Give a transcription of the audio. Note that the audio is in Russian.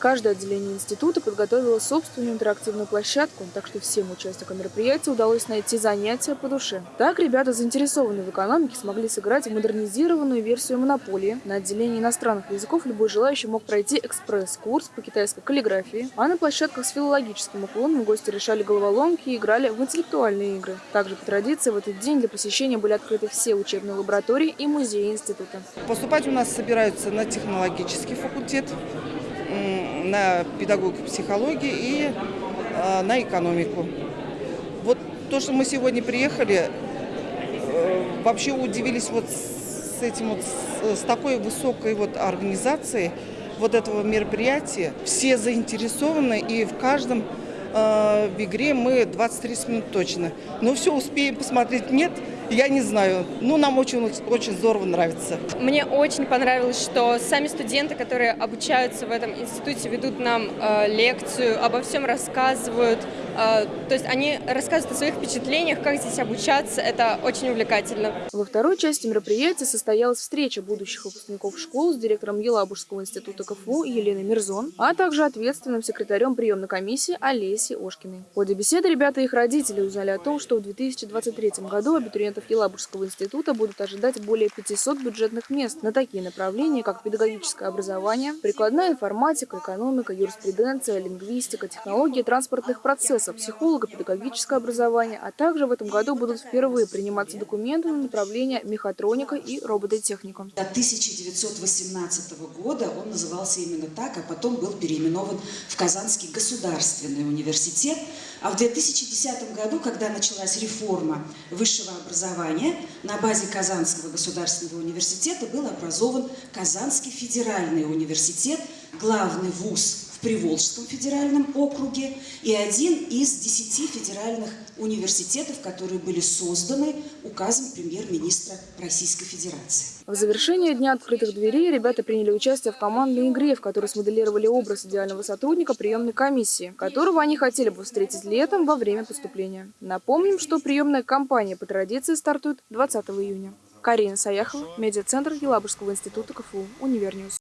Каждое отделение института подготовило собственную интерактивную площадку, так что всем участникам мероприятия удалось найти занятия по душе. Так ребята, заинтересованные в экономике, смогли сыграть модернизированную версию монополии. На отделении иностранных языков любой желающий мог пройти экспресс-курс по китайской каллиграфии, а на площадках с филологическим уклоном гости решали головоломки и играли в интеллектуальные игры. Также по традиции в этот день для посещения были открыты все учебные лаборатории и музеи института. Поступать у нас собираются на технологический факультет, на педагогику психологии и а, на экономику. Вот то, что мы сегодня приехали, э, вообще удивились вот с этим вот, с такой высокой вот организацией вот этого мероприятия. Все заинтересованы и в каждом э, в игре мы 20-30 минут точно. Но все успеем посмотреть нет – я не знаю. Ну, нам очень, очень здорово нравится. Мне очень понравилось, что сами студенты, которые обучаются в этом институте, ведут нам э, лекцию, обо всем рассказывают. Э, то есть они рассказывают о своих впечатлениях, как здесь обучаться. Это очень увлекательно. Во второй части мероприятия состоялась встреча будущих выпускников школ с директором Елабужского института КФУ Еленой Мирзон, а также ответственным секретарем приемной комиссии Олесей Ошкиной. В ходе беседы ребята и их родители узнали о том, что в 2023 году абитуриенты студентов Елабужского института будут ожидать более 500 бюджетных мест на такие направления, как педагогическое образование, прикладная информатика, экономика, юриспруденция, лингвистика, технологии транспортных процессов, психолого-педагогическое образование, а также в этом году будут впервые приниматься документы на направление мехатроника и робототехника. До 1918 года он назывался именно так, а потом был переименован в Казанский государственный университет. А в 2010 году, когда началась реформа высшего образования, на базе Казанского государственного университета был образован Казанский федеральный университет, главный вуз Приволжском федеральном округе и один из десяти федеральных университетов, которые были созданы указом премьер-министра Российской Федерации. В завершение Дня открытых дверей ребята приняли участие в командной игре, в которой смоделировали образ идеального сотрудника приемной комиссии, которого они хотели бы встретить летом во время поступления. Напомним, что приемная кампания по традиции стартует 20 июня. Карина Саяхова, медиацентр Елабужского института КФУ, Univer News.